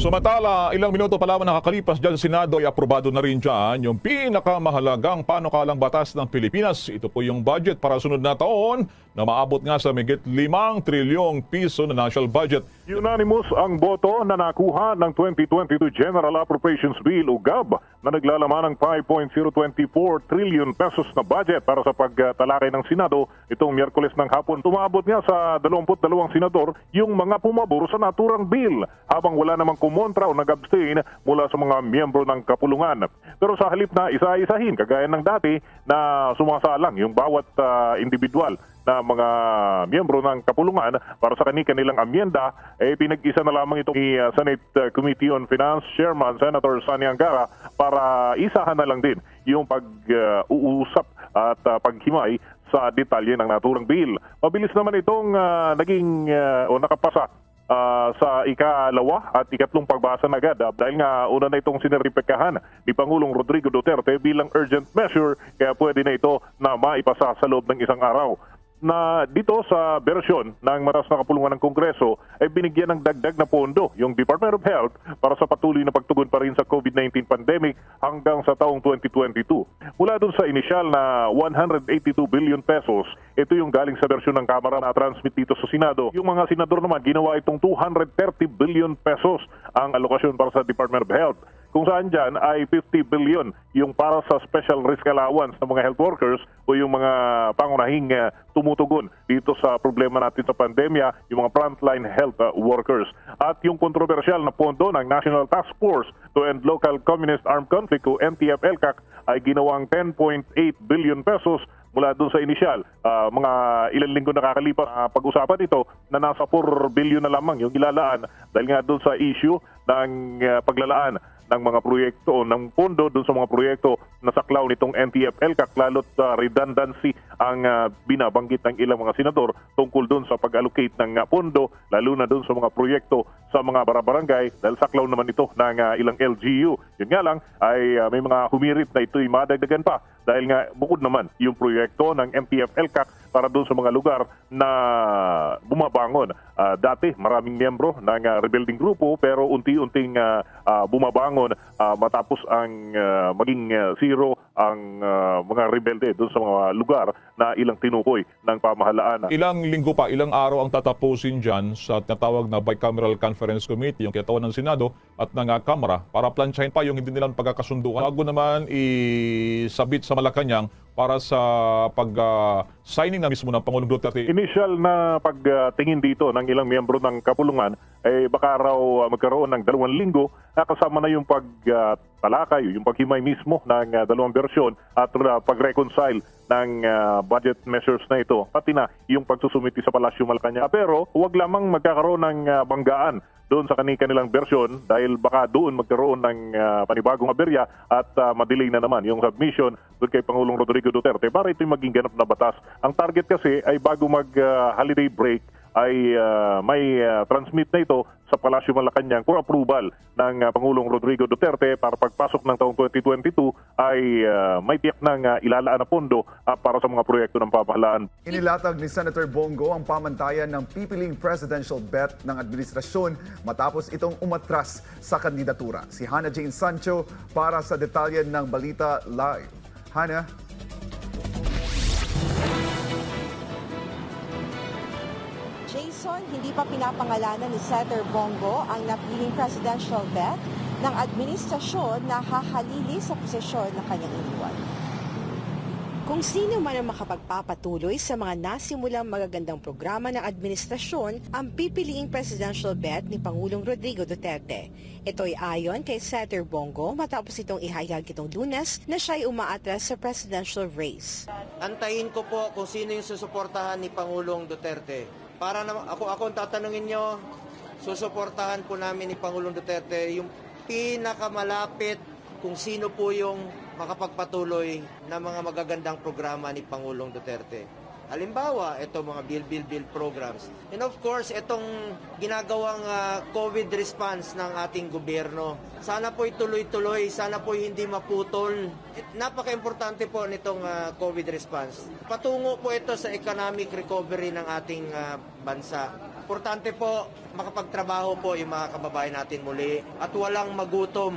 Sumantala, ilang minuto pa lamang nakakalipas dyan Senado ay aprobado na rin dyan yung pinakamahalagang panukalang batas ng Pilipinas. Ito po yung budget para sunod na taon na maabot nga sa migit 5 trilyong piso na national budget. Unanimous ang boto na nakuha ng 2022 General Appropriations Bill o GAB na naglalaman ng 5.024 trillion pesos na budget para sa pagtalakay ng Senado itong Miyerkules ng hapon. Tumabot nga sa 22 senador yung mga pumabor sa naturang bill habang wala namang kumontra o nag-abstain mula sa mga miyembro ng kapulungan. Pero sa halip na isa-isahin, kagaya ng dati na sumasalang yung bawat ah, individual na mga miyembro ng kapulungan para sa kani-kanilang amyenda, eh pinag-isa na lamang ito ni uh, Senate uh, Committee on Finance Chairman Senator Sani Angara para isahan na lang din yung pag-uusap at uh, paghimay sa detalye ng naturang bill. Mabilis naman itong uh, naging uh, o nakapasa ah, sa ikalawa at ikatlong pagbasa na agad ah, dahil nga una na itong sineripekahan ni Pangulong Rodrigo Duterte bilang urgent measure kaya pwede na ito na maipasa sa loob ng isang araw na dito sa bersyon ng matas na kapulungan ng Kongreso ay binigyan ng dagdag na pondo yung Department of Health para sa patuloy na pagtugon pa rin sa COVID-19 pandemic hanggang sa taong 2022. Mula dun sa inisyal na 182 billion pesos, ito yung galing sa bersyon ng Kamara na transmit dito sa Senado. Yung mga senador naman ginawa itong 230 billion pesos ang alokasyon para sa Department of Health kung saan dyan ay 50 billion yung para sa special risk allowance ng mga health workers o yung mga pangunahing uh, tumutugon dito sa problema natin sa pandemya, yung mga frontline health uh, workers. At yung kontrobersyal na pondo ng National Task Force to End Local Communist Armed Conflict o NTF-ELCAC ay ginawang 10.8 billion pesos mula doon sa inisyal. Ah, mga ilang linggo nakakalipas uh, pag-usapan ito na nasa 4 billion na lamang yung ilalaan dahil nga doon sa issue ng ah, paglalaan ng mga proyekto o ng pondo doon sa mga proyekto na saklaw nitong NTF-ELCAC lalo't ah, redundancy ang ah, binabanggit ng ilang mga senador tungkol doon sa pag-allocate ng ah, pondo lalo na doon sa mga proyekto sa mga barabarangay dahil saklaw naman ito ng ah, ilang LGU. Yun nga lang ay ah, may mga humirit na ito'y madagdagan pa dahil nga bukod naman yung proyekto ng MTF-ELCAC para doon sa mga lugar na bumabangon. Ah, dati maraming miyembro ng ah, rebuilding grupo pero unti-unting ah, ah, bumabangon ah, matapos ang ah, maging ah, zero ang ah, mga rebelde doon sa mga lugar na ilang tinukoy ng pamahalaan. Ilang linggo pa, ilang araw ang tatapusin dyan sa tinatawag na Bicameral Conference Committee, yung kinatawan ng Senado at ng ah, Kamara para plansyahin pa yung hindi nilang pagkakasunduan. Bago naman isabit sa Malacanang para sa pag-signing na mismo ng Pangulong Duterte. Initial na pagtingin dito ng ilang miyembro ng kapulungan ay baka raw uh, magkaroon ng dalawang linggo na kasama na yung pagtalakay, yung paghimay mismo ng uh, dalawang bersyon at uh, pag-reconcile ng uh, budget measures na ito, pati na yung pagsusumiti sa Palasyo Malacanang. Pero huwag lamang magkakaroon ng uh, banggaan doon sa kanilang bersyon dahil baka doon magkaroon ng uh, panibagong aberya at uh, madelay na naman yung submission doon kay Pangulong Rodrigo Duterte para ito'y maging ganap na batas. Ang target kasi ay bago mag-holiday break ay uh, may uh, transmit na ito sa Palasyo Malacanang for approval ng uh, Pangulong Rodrigo Duterte para pagpasok ng taong 2022 ay uh, may tiyak ng uh, ilalaan na pondo uh, para sa mga proyekto ng pamahalaan. Inilatag ni Senator Bongo ang pamantayan ng pipiling presidential bet ng administrasyon matapos itong umatras sa kandidatura. Si Hannah Jane Sancho para sa detalye ng Balita Live. Hannah? Jason, hindi pa pinapangalanan ni Senator Bongo ang napiling presidential bet ng administrasyon na hahalili sa posisyon na kanyang iniwan. Kung sino man ang makapagpapatuloy sa mga nasimulang magagandang programa ng administrasyon ang pipiliing presidential bet ni Pangulong Rodrigo Duterte. Ito ay ayon kay Senator Bongo matapos itong ihayag itong lunes na siya ay umaatras sa presidential race. Antayin ko po kung sino yung susuportahan ni Pangulong Duterte. Para na, ako, ako ang tatanungin nyo, susuportahan po namin ni Pangulong Duterte yung pinakamalapit kung sino po yung makapagpatuloy na mga magagandang programa ni Pangulong Duterte. Halimbawa, ito mga bill, bill, bill programs. And of course, itong ginagawang ah, COVID response ng ating gobyerno. Sana po ituloy-tuloy, sana po hindi maputol. Napaka-importante po nitong ah, COVID response. Patungo po ito sa economic recovery ng ating ah, bansa. Importante po, makapagtrabaho po yung mga kababayan natin muli at walang magutom.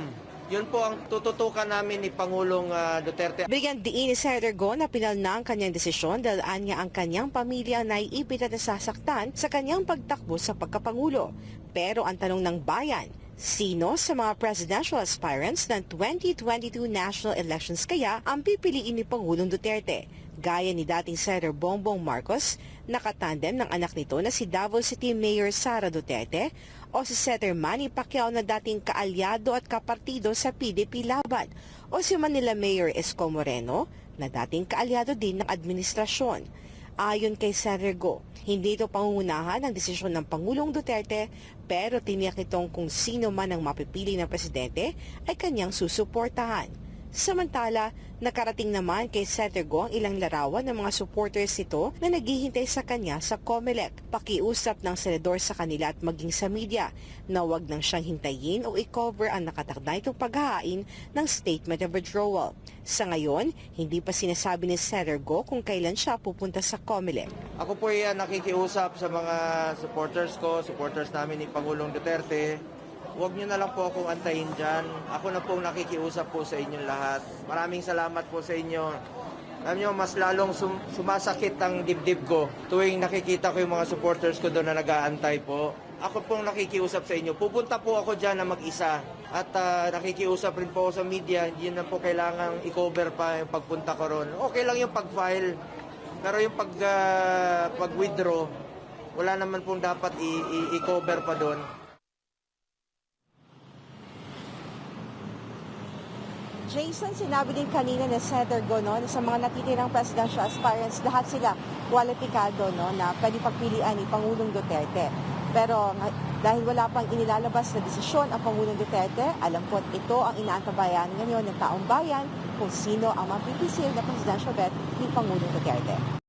Yun po ang tututukan namin ni Pangulong ah, Duterte. Ni Senator Go na pinal na ang kanyang desisyon dahil anya ang kanyang pamilya ang naiipit at nasasaktan sa kanyang pagtakbo sa pagkapangulo. Pero ang tanong ng bayan, sino sa mga presidential aspirants ng 2022 national elections kaya ang pipiliin ni Pangulong Duterte? Gaya ni dating Senator Bongbong Marcos, nakatandem ng anak nito na si Davao City Mayor Sara Duterte o si Senator Manny Pacquiao na dating kaalyado at kapartido sa PDP Laban o si Manila Mayor Esco Moreno na dating kaalyado din ng administrasyon. Ayon kay Senator Go, hindi ito pangungunahan ang desisyon ng Pangulong Duterte pero tiniyak nitong kung sino man ang mapipili ng presidente ay kanyang susuportahan. Samantala, nakarating naman kay Senator Go ang ilang larawan ng mga supporters nito na naghihintay sa kanya sa COMELEC. Pakiusap ng senador sa kanila at maging sa media na wag nang siyang hintayin o i-cover ang nakatakda itong paghahain ng statement of withdrawal. Sa ngayon, hindi pa sinasabi ni Senator Go kung kailan siya pupunta sa COMELEC. Ako po yan nakikiusap sa mga supporters ko, supporters namin ni Pangulong Duterte. Huwag niyo na lang po akong antayin dyan. Ako na pong nakikiusap po sa inyong lahat. Maraming salamat po sa inyo. Alam niyo, mas lalong sum- sumasakit ang dibdib ko tuwing nakikita ko yung mga supporters ko doon na nag-aantay po. Ako pong nakikiusap sa inyo. Pupunta po ako dyan na mag-isa. At ah, nakikiusap rin po ako sa media. Hindi na po kailangang i-cover pa yung pagpunta ko ron. Okay lang yung pag-file. Pero yung pag, ah, pag-withdraw, wala naman pong dapat i-cover pa doon. Jason, sinabi din kanina ni Senator Go no, na sa mga natitirang presidential aspirants, lahat sila kwalipikado no, na pwede pagpilian ni Pangulong Duterte. Pero dahil wala pang inilalabas na desisyon ang Pangulong Duterte, alam ko ito ang inaantabayan ngayon ng taong bayan kung sino ang mapipisil na presidential bet ni Pangulong Duterte.